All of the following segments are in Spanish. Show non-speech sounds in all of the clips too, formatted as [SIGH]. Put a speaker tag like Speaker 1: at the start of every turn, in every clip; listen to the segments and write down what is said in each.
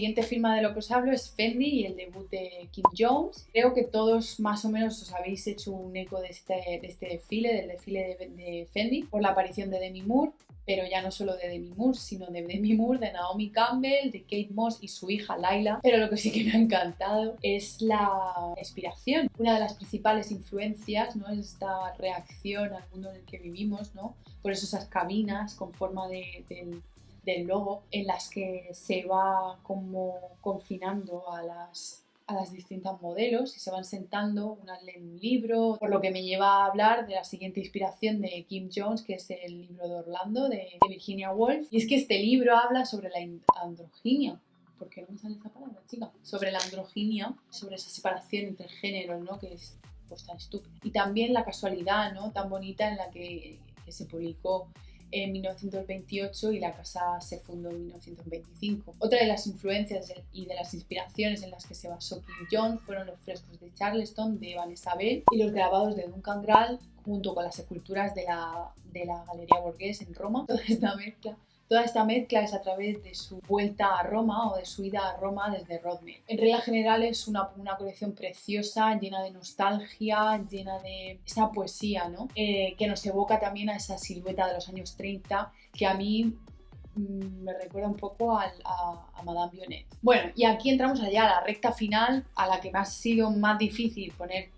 Speaker 1: siguiente firma de lo que os hablo es Fendi y el debut de Kim Jones. Creo que todos más o menos os habéis hecho un eco de este, de este desfile, del desfile de, de Fendi, por la aparición de Demi Moore pero ya no solo de Demi Moore, sino de Demi Moore, de Naomi Campbell, de Kate Moss y su hija Laila. Pero lo que sí que me ha encantado es la inspiración. Una de las principales influencias ¿no? es esta reacción al mundo en el que vivimos, ¿no? por eso esas cabinas con forma de, del logo en las que se va como confinando a las a las distintas modelos y se van sentando, unas leen un libro, por lo que me lleva a hablar de la siguiente inspiración de Kim Jones, que es el libro de Orlando, de, Virginia Woolf. Y es que este libro habla sobre la androginia, ¿por qué no me sale esa palabra, chica? Sobre la androginia, sobre esa separación entre géneros, ¿no? Que es pues tan estúpida. Y también la casualidad, ¿no? Tan bonita en la que, que se publicó en 1928 y la casa se fundó en 1925. Otra de las influencias y de las inspiraciones en las que se basó Kim Jones fueron los frescos de Charleston de Vanessa Bell y los grabados de Duncan Grall junto con las esculturas de la, de la Galería Borghese en Roma. [LAUGHS] Toda esta mezcla Toda esta mezcla es a través de su vuelta a Roma o de su ida a Roma desde Rodney. En regla general es una, una colección preciosa, llena de nostalgia, llena de esa poesía, ¿no? Eh, que nos evoca también a esa silueta de los años 30 que a mí mm, me recuerda un poco a, Madame Vionnet. Bueno, y aquí entramos allá a la recta final, a la que me ha sido más difícil poner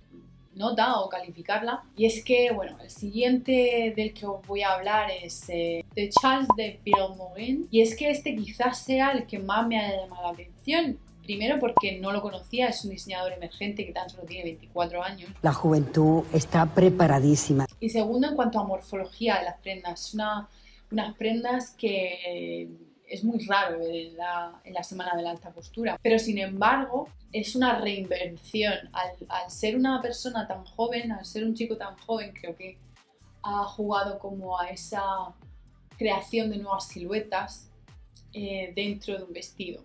Speaker 1: nota o calificarla. Y es que, bueno, el siguiente del que os voy a hablar es eh, de Charles de Morin Y es que este quizás sea el que más me haya llamado la atención. Primero porque no lo conocía, es un diseñador emergente que tan solo tiene 24 años.
Speaker 2: La juventud está preparadísima.
Speaker 1: Y segundo, en cuanto a morfología de las prendas, una, unas prendas que es muy raro en la, en la semana de la alta costura. Pero sin embargo, es una reinvención. Al, ser una persona tan joven, al ser un chico tan joven, creo que ha jugado como a esa creación de nuevas siluetas eh, dentro de un vestido.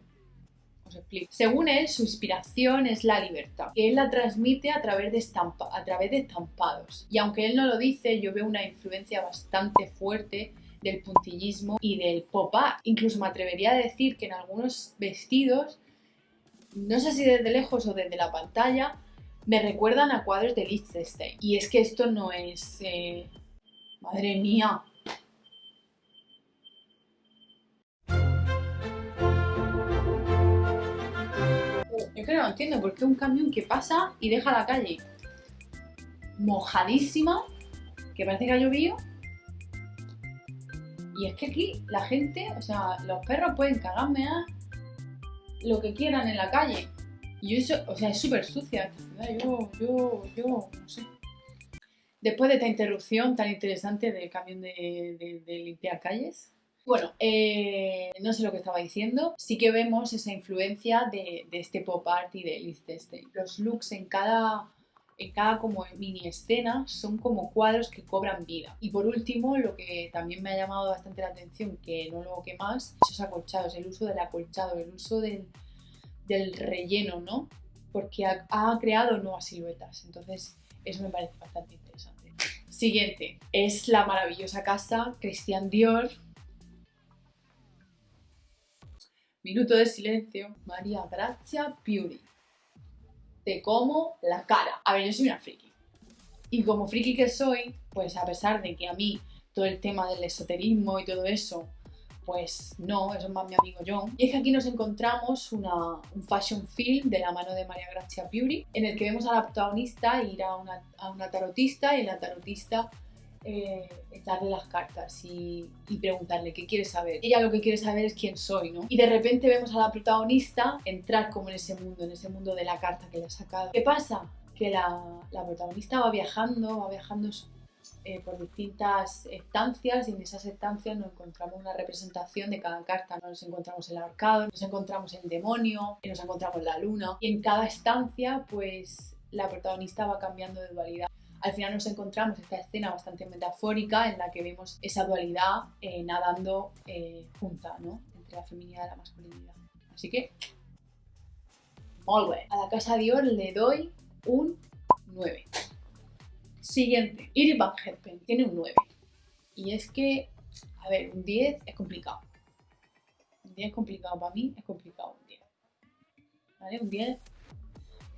Speaker 1: Os explico. Según él, su inspiración es la libertad, él la transmite a través, de estampa, a través de estampados. Y aunque él no lo dice, yo veo una influencia bastante fuerte del puntillismo y del pop art. Incluso me atrevería a decir que en algunos vestidos, no sé si desde lejos o desde la pantalla, me recuerdan a cuadros de Liechtenstein. Y es que esto no es... Eh, ¡Madre mía! Yo que no entiendo por qué un camión que pasa y deja la calle mojadísima, que parece que ha llovido, y es que aquí la gente, o sea, los perros pueden cagarme a lo que quieran en la calle. Y eso, o sea, es súper sucia esta ciudad. Yo, yo, yo, no sé. Después de esta interrupción tan interesante del camión de, limpiar calles, bueno, eh, no sé lo que estaba diciendo. Sí que vemos esa influencia de, este pop art y de Liechtenstein. Los looks en cada en cada como mini escena son como cuadros que cobran vida. Y por último, lo que también me ha llamado bastante la atención, que no lo que más, esos acolchados, el uso del acolchado, el uso del, relleno, ¿no? Porque ha, creado nuevas siluetas, entonces eso me parece bastante interesante. Siguiente, es la maravillosa casa Christian Dior. Minuto de silencio, María Grazia Beauty de cómo la cara. A ver, yo soy una friki. Y como friki que soy, pues a pesar de que a mí todo el tema del esoterismo y todo eso, pues no, eso es más mi amigo John. Y es que aquí nos encontramos una, un fashion film de la mano de María Gracia Beauty, en el que vemos a la protagonista ir a una, a una tarotista y la tarotista eh, darle las cartas y, preguntarle qué quiere saber. Ella lo que quiere saber es quién soy, ¿no? Y de repente vemos a la protagonista entrar como en ese mundo, en ese mundo de la carta que le ha sacado. ¿Qué pasa? Que la, protagonista va viajando, va viajando eh, por distintas estancias y en esas estancias nos encontramos una representación de cada carta. Nos encontramos el arcado, nos encontramos el demonio, y nos encontramos la luna. Y en cada estancia, pues la protagonista va cambiando de dualidad al final nos encontramos esta escena bastante metafórica en la que vemos esa dualidad eh, nadando eh, junta, ¿no? Entre la feminidad y la masculinidad. Así que, bien. A la casa Dior le doy un 9. Siguiente, Iris Van Herpen tiene un 9. Y es que, a ver, un 10 es complicado. Un 10 es complicado para mí, es complicado un 10. ¿vale? Un 10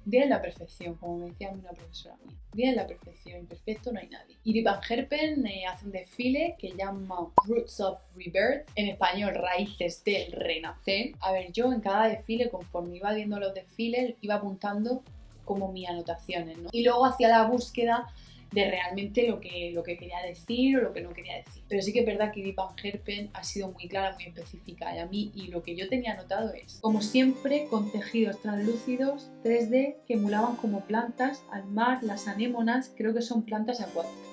Speaker 1: 10 es la perfección, como me decía una profesora mía. 10 es la perfección, imperfecto no hay nadie. Iri Van Herpen eh, hace un desfile que llama Roots of Rebirth, en español Raíces del Renacer. A ver, yo en cada desfile, conforme iba viendo los desfiles, iba apuntando como mis anotaciones, ¿no? Y luego hacía la búsqueda de realmente lo que, lo que quería decir o lo que no quería decir. Pero sí que es verdad que Deep Van Herpen ha sido muy clara, muy específica y a mí y lo que yo tenía anotado es, como siempre, con tejidos translúcidos 3D que emulaban como plantas al mar, las anémonas, creo que son plantas acuáticas.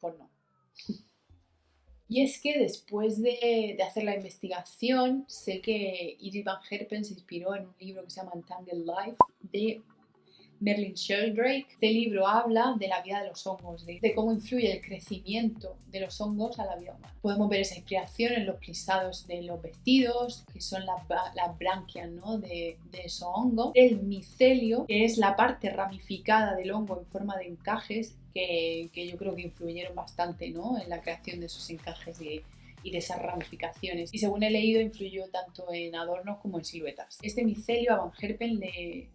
Speaker 1: Pues no. Y es que después de, de, hacer la investigación, sé que Edith Van Herpen se inspiró en un libro que se llama Entangled Life de Merlin Sheldrake. Este libro habla de la vida de los hongos, de, cómo influye el crecimiento de los hongos a la vida humana. Podemos ver esa inspiración en los plisados de los vestidos, que son las, branquias ¿no? de, de esos hongos. El micelio, que es la parte ramificada del hongo en forma de encajes, que, que yo creo que influyeron bastante ¿no? en la creación de esos encajes y y de esas ramificaciones. Y según he leído, influyó tanto en adornos como en siluetas. Este micelio a Van Herpen le,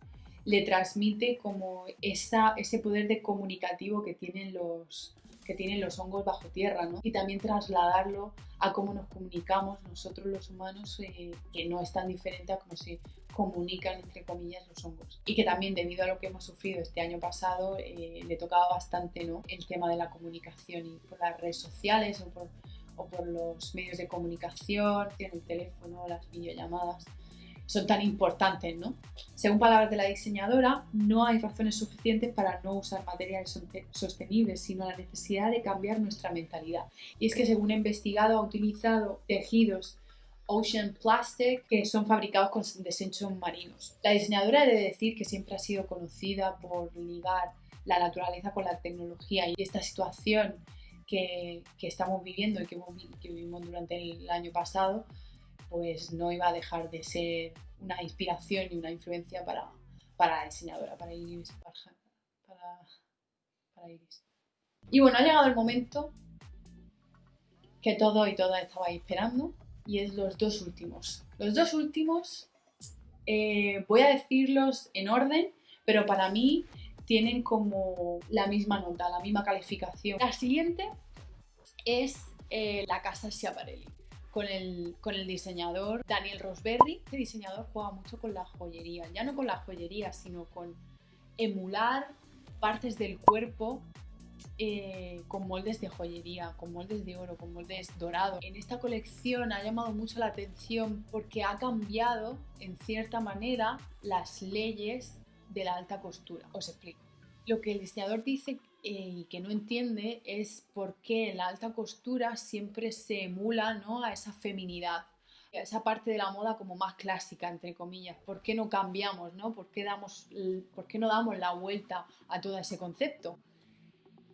Speaker 1: le transmite como esa, ese poder de comunicativo que tienen los, que tienen los hongos bajo tierra, ¿no? Y también trasladarlo a cómo nos comunicamos nosotros los humanos, eh, que no es tan diferente a cómo se comunican, entre comillas, los hongos. Y que también, debido a lo que hemos sufrido este año pasado, eh, le tocaba bastante, ¿no? El tema de la comunicación y por las redes sociales o por, o por los medios de comunicación, el teléfono, las videollamadas son tan importantes, ¿no? Según palabras de la diseñadora, no hay razones suficientes para no usar materiales sostenibles, sino la necesidad de cambiar nuestra mentalidad. Y es que según he investigado, ha utilizado tejidos Ocean Plastic que son fabricados con desechos marinos. La diseñadora debe decir que siempre ha sido conocida por ligar la naturaleza con la tecnología y esta situación que, estamos viviendo y que vivimos durante el año pasado pues no iba a dejar de ser una inspiración y una influencia para, para la diseñadora, para Iris. Y bueno, ha llegado el momento que todo y todas estabais esperando y es los dos últimos. Los dos últimos eh, voy a decirlos en orden, pero para mí tienen como la misma nota, la misma calificación. La siguiente es eh, la casa Schiaparelli con el, con el diseñador Daniel Rosberry. Este diseñador juega mucho con la joyería, ya no con la joyería, sino con emular partes del cuerpo eh, con moldes de joyería, con moldes de oro, con moldes dorados. En esta colección ha llamado mucho la atención porque ha cambiado en cierta manera las leyes de la alta costura. Os explico. Lo que el diseñador dice y que no entiende es por qué en la alta costura siempre se emula ¿no? a esa feminidad, a esa parte de la moda como más clásica, entre comillas. ¿Por qué no cambiamos? ¿no? ¿Por, qué damos, ¿Por qué no damos la vuelta a todo ese concepto?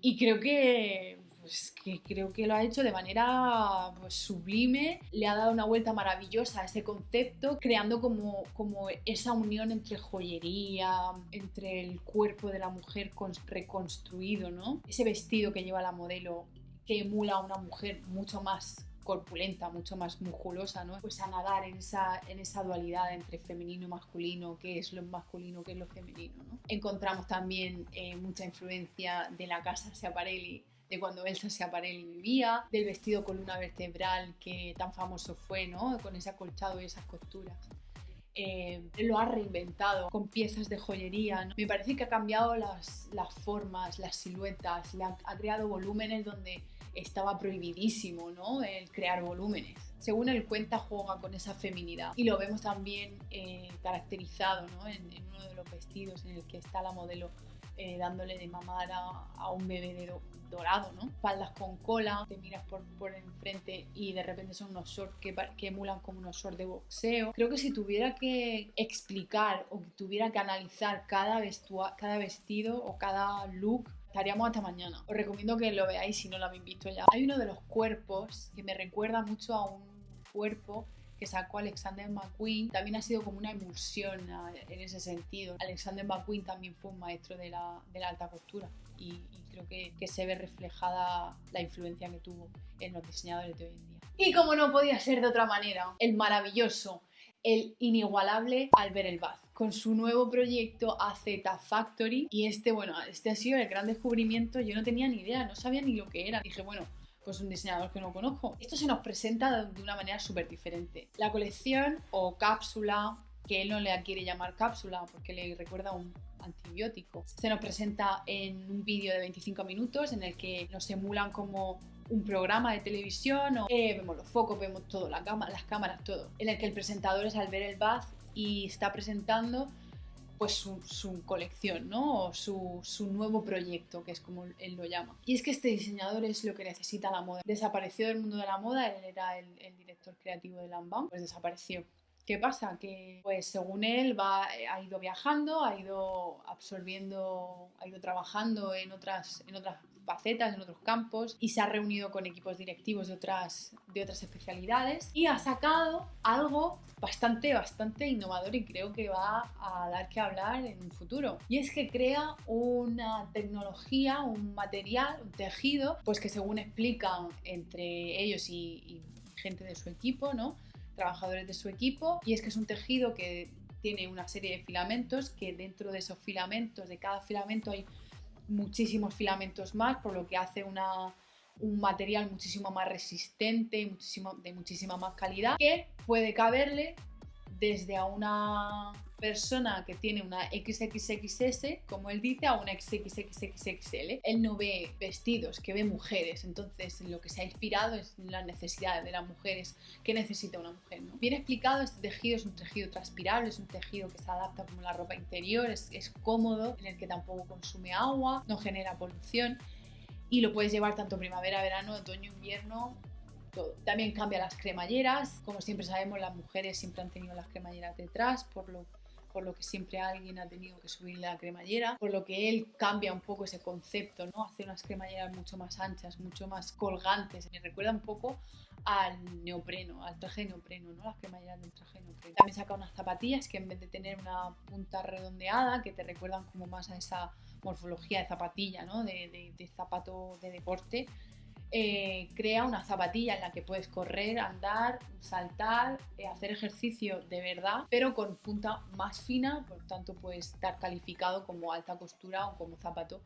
Speaker 1: Y creo que pues que creo que lo ha hecho de manera pues, sublime, le ha dado una vuelta maravillosa a ese concepto, creando como, como esa unión entre joyería, entre el cuerpo de la mujer reconstruido, ¿no? Ese vestido que lleva la modelo que emula a una mujer mucho más corpulenta, mucho más musculosa, ¿no? Pues a nadar en esa, en esa dualidad entre femenino y masculino, qué es lo masculino, qué es lo femenino, ¿no? Encontramos también eh, mucha influencia de la casa Schiaparelli de cuando Elsa Schiaparelli vivía, del vestido columna vertebral que tan famoso fue, ¿no? Con ese acolchado y esas costuras. Eh, lo ha reinventado con piezas de joyería. Me parece que ha cambiado las, las formas, las siluetas, ha, creado volúmenes donde estaba prohibidísimo ¿no? el crear volúmenes. Según él cuenta, juega con esa feminidad y lo vemos también eh, caracterizado ¿no? en, en, uno de los vestidos en el que está la modelo eh, dándole de mamar a, un bebé de dorado, ¿no? Faldas con cola, te miras por, por enfrente y de repente son unos shorts que, que emulan como unos shorts de boxeo. Creo que si tuviera que explicar o que tuviera que analizar cada, cada vestido o cada look, estaríamos hasta mañana. Os recomiendo que lo veáis si no lo habéis visto ya. Hay uno de los cuerpos que me recuerda mucho a un cuerpo que sacó Alexander McQueen también ha sido como una emulsión en ese sentido. Alexander McQueen también fue un maestro de la, de la alta costura y, creo que, que, se ve reflejada la influencia que tuvo en los diseñadores de hoy en día. Y como no podía ser de otra manera, el maravilloso, el inigualable Albert Elbaz con su nuevo proyecto AZ Factory y este, bueno, este ha sido el gran descubrimiento, yo no tenía ni idea, no sabía ni lo que era, dije, bueno, pues un diseñador que no conozco. Esto se nos presenta de una manera súper diferente. La colección o cápsula, que él no le quiere llamar cápsula porque le recuerda a un antibiótico, se nos presenta en un vídeo de 25 minutos en el que nos emulan como un programa de televisión, o, eh, vemos los focos, vemos todo, las cámaras, todo, en el que el presentador es Albert Elbaz y está presentando pues su, colección, ¿no? O su, nuevo proyecto, que es como él lo llama. Y es que este diseñador es lo que necesita la moda. Desapareció del mundo de la moda, él era el, director creativo de Lambam, pues desapareció. ¿Qué pasa? Que pues según él va, ha ido viajando, ha ido absorbiendo, ha ido trabajando en otras, en otras facetas, en otros campos y se ha reunido con equipos directivos de otras, de otras especialidades y ha sacado algo bastante, bastante innovador y creo que va a dar que hablar en un futuro. Y es que crea una tecnología, un material, un tejido, pues que según explican entre ellos y, y gente de su equipo, ¿no? Trabajadores de su equipo, y es que es un tejido que tiene una serie de filamentos que dentro de esos filamentos, de cada filamento hay muchísimos filamentos más, por lo que hace una, un material muchísimo más resistente, muchísimo, de muchísima más calidad, que puede caberle desde a una persona que tiene una XXXS, como él dice, a una XXXXL. Él no ve vestidos, que ve mujeres, entonces lo que se ha inspirado es las necesidades de las mujeres, qué necesita una mujer. ¿no? Bien explicado, este tejido es un tejido transpirable, es un tejido que se adapta como la ropa interior, es, es cómodo, en el que tampoco consume agua, no genera polución y lo puedes llevar tanto primavera, verano, otoño, invierno, también cambia las cremalleras. Como siempre sabemos, las mujeres siempre han tenido las cremalleras detrás, por lo, por lo que siempre alguien ha tenido que subir la cremallera, por lo que él cambia un poco ese concepto, ¿no? Hace unas cremalleras mucho más anchas, mucho más colgantes. Me recuerda un poco al neopreno, al traje de neopreno, ¿no? Las cremalleras del traje de neopreno. También saca unas zapatillas que en vez de tener una punta redondeada, que te recuerdan como más a esa morfología de zapatilla, ¿no? de, de zapato de deporte, eh, crea una zapatilla en la que puedes correr, andar, saltar, eh, hacer ejercicio de verdad, pero con punta más fina, por tanto puede estar calificado como alta costura o como zapato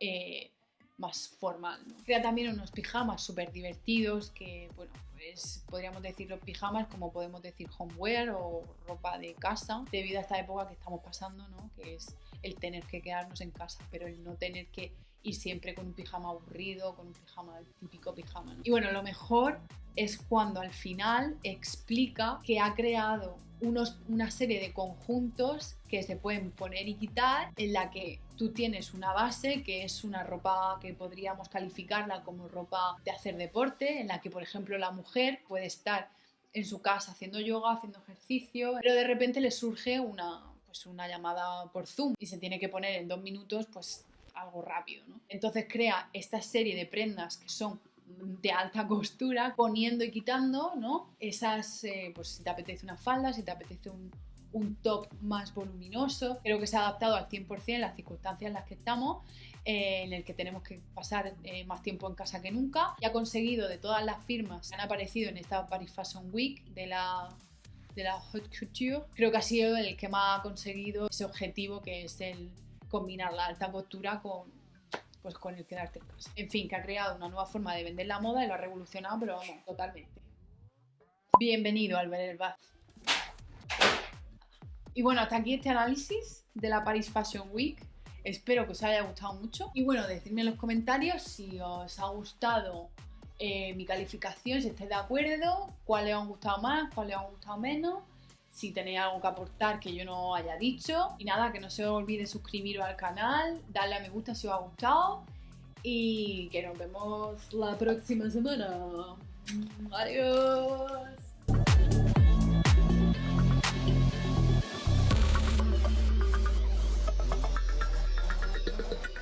Speaker 1: eh, más formal. Crea también unos pijamas súper divertidos que, bueno, pues podríamos decir los pijamas como podemos decir homeware o ropa de casa, debido a esta época que estamos pasando, ¿no? que es el tener que quedarnos en casa, pero el no tener que y siempre con un pijama aburrido, con un pijama, típico pijama. Y bueno, lo mejor es cuando al final explica que ha creado unos, una serie de conjuntos que se pueden poner y quitar, en la que tú tienes una base que es una ropa que podríamos calificarla como ropa de hacer deporte, en la que por ejemplo la mujer puede estar en su casa haciendo yoga, haciendo ejercicio, pero de repente le surge una, pues una llamada por Zoom y se tiene que poner en dos minutos pues algo rápido. ¿no? Entonces crea esta serie de prendas que son de alta costura, poniendo y quitando, ¿no? Esas, eh, pues si te apetece una falda, si te apetece un, un, top más voluminoso, creo que se ha adaptado al 100% en las circunstancias en las que estamos, eh, en el que tenemos que pasar eh, más tiempo en casa que nunca, y ha conseguido de todas las firmas que han aparecido en esta Paris Fashion Week de la de la Haute Couture, creo que ha sido el que más ha conseguido ese objetivo que es el combinar la alta costura con, pues, con el quedarte en casa. En fin, que ha creado una nueva forma de vender la moda y lo ha revolucionado, pero vamos, totalmente. Bienvenido al ver el. Y bueno, hasta aquí este análisis de la Paris Fashion Week. Espero que os haya gustado mucho. Y bueno, decidme en los comentarios si os ha gustado eh, mi calificación, si estáis de acuerdo, cuáles os han gustado más, cuáles os han gustado menos si tenéis algo que aportar que yo no haya dicho. Y nada, que no se olvide suscribiros al canal, darle a me gusta si os ha gustado y que nos vemos la próxima semana. Adiós.